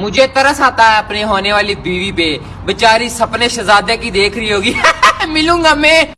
मुझे तरस आता है अपने होने वाली बीवी पे। बेचारी सपने शहजादे की देख रही होगी। मिलूँगा मैं।